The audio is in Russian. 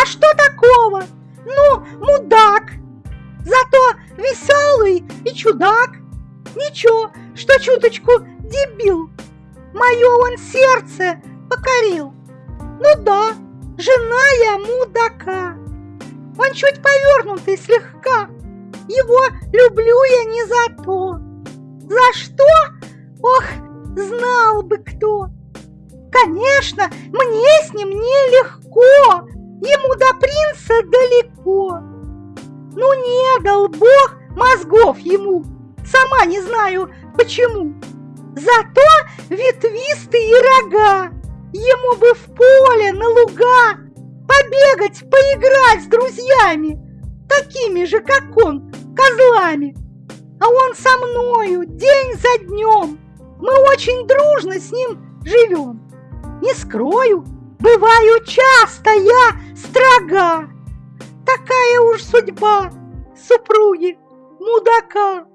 А что такого? Ну, мудак. Зато веселый и чудак. Ничего, что чуточку дебил. Мое он сердце покорил. Ну да, жена я мудака. Он чуть повернутый слегка. Его люблю я не за то. За что? Ох, знал бы кто. Конечно, мне с ним нелегко. Далеко. Ну не дал Бог мозгов ему. Сама не знаю почему. Зато ветвистые рога. Ему бы в поле, на луга побегать, поиграть с друзьями, такими же, как он, козлами. А он со мною день за днем. Мы очень дружно с ним живем. Не скрою, бываю часто я строга. Уж судьба супруги мудака.